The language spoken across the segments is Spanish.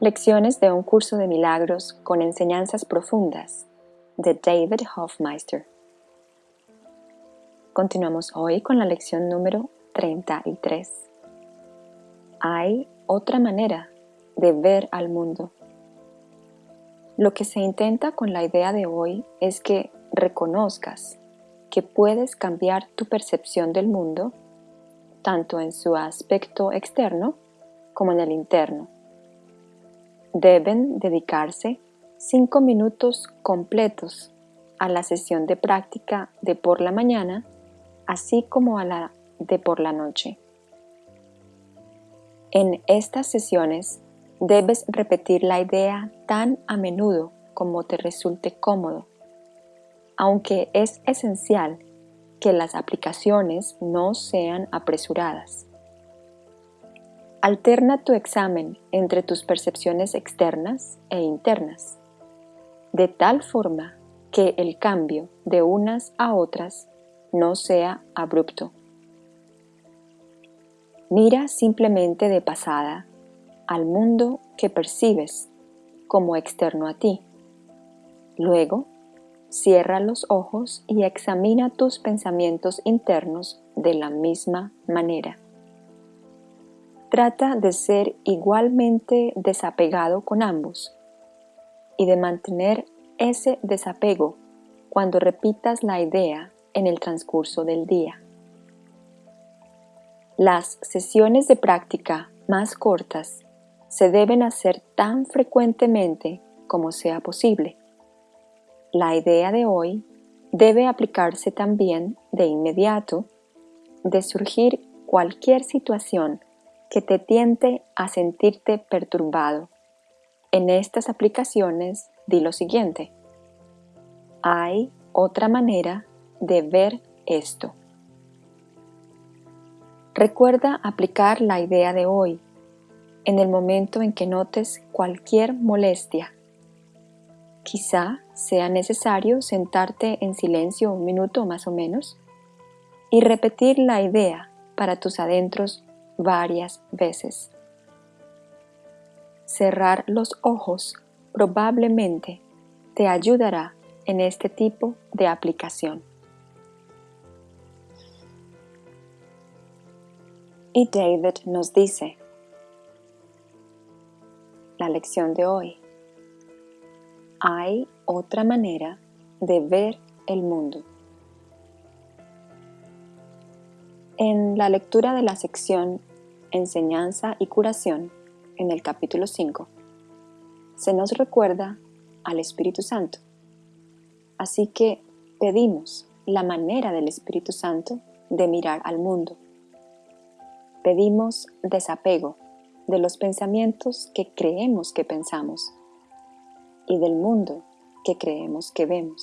Lecciones de un curso de milagros con enseñanzas profundas de David Hofmeister. Continuamos hoy con la lección número 33. Hay otra manera de ver al mundo. Lo que se intenta con la idea de hoy es que reconozcas que puedes cambiar tu percepción del mundo, tanto en su aspecto externo como en el interno deben dedicarse cinco minutos completos a la sesión de práctica de por la mañana, así como a la de por la noche. En estas sesiones debes repetir la idea tan a menudo como te resulte cómodo, aunque es esencial que las aplicaciones no sean apresuradas. Alterna tu examen entre tus percepciones externas e internas, de tal forma que el cambio de unas a otras no sea abrupto. Mira simplemente de pasada al mundo que percibes como externo a ti. Luego, cierra los ojos y examina tus pensamientos internos de la misma manera. Trata de ser igualmente desapegado con ambos y de mantener ese desapego cuando repitas la idea en el transcurso del día. Las sesiones de práctica más cortas se deben hacer tan frecuentemente como sea posible. La idea de hoy debe aplicarse también de inmediato de surgir cualquier situación que te tiente a sentirte perturbado. En estas aplicaciones di lo siguiente. Hay otra manera de ver esto. Recuerda aplicar la idea de hoy en el momento en que notes cualquier molestia. Quizá sea necesario sentarte en silencio un minuto más o menos y repetir la idea para tus adentros varias veces. Cerrar los ojos probablemente te ayudará en este tipo de aplicación. Y David nos dice, la lección de hoy, hay otra manera de ver el mundo. En la lectura de la sección Enseñanza y Curación, en el capítulo 5, se nos recuerda al Espíritu Santo. Así que pedimos la manera del Espíritu Santo de mirar al mundo. Pedimos desapego de los pensamientos que creemos que pensamos y del mundo que creemos que vemos.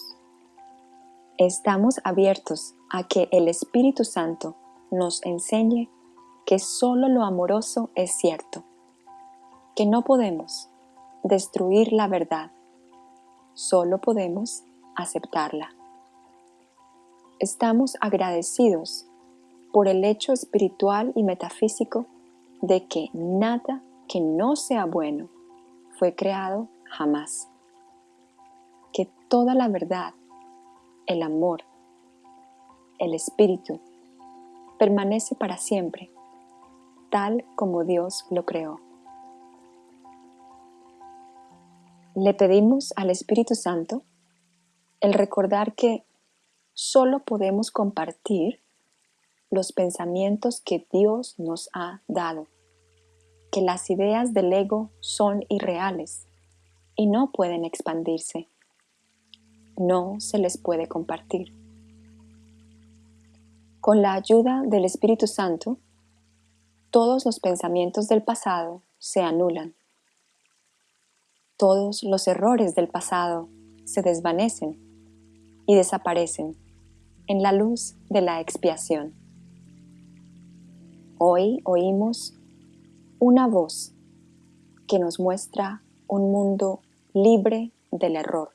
Estamos abiertos a que el Espíritu Santo nos enseñe que solo lo amoroso es cierto, que no podemos destruir la verdad, solo podemos aceptarla. Estamos agradecidos por el hecho espiritual y metafísico de que nada que no sea bueno fue creado jamás. Que toda la verdad, el amor, el espíritu, permanece para siempre tal como Dios lo creó. Le pedimos al Espíritu Santo el recordar que solo podemos compartir los pensamientos que Dios nos ha dado, que las ideas del ego son irreales y no pueden expandirse. No se les puede compartir. Con la ayuda del Espíritu Santo, todos los pensamientos del pasado se anulan. Todos los errores del pasado se desvanecen y desaparecen en la luz de la expiación. Hoy oímos una voz que nos muestra un mundo libre del error,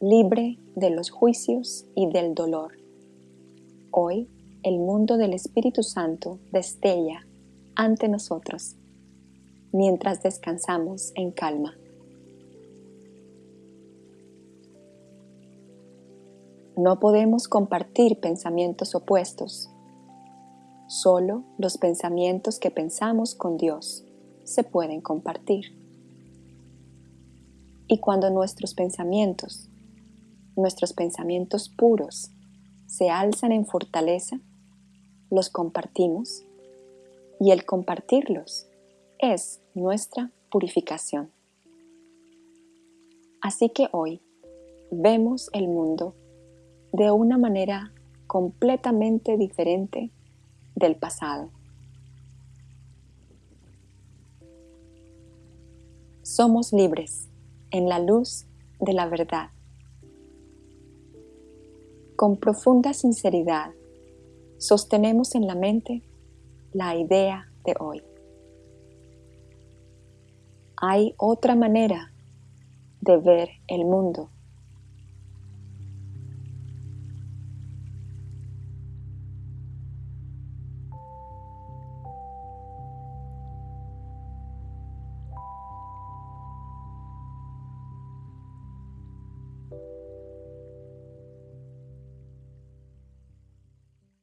libre de los juicios y del dolor. Hoy el mundo del Espíritu Santo destella ante nosotros. mientras descansamos en calma. No podemos compartir pensamientos opuestos. Solo los pensamientos que pensamos con Dios se pueden compartir. Y cuando nuestros pensamientos, nuestros pensamientos puros, se alzan en fortaleza, los compartimos y el compartirlos es nuestra purificación. Así que hoy vemos el mundo de una manera completamente diferente del pasado. Somos libres en la luz de la verdad. Con profunda sinceridad, sostenemos en la mente la idea de hoy. Hay otra manera de ver el mundo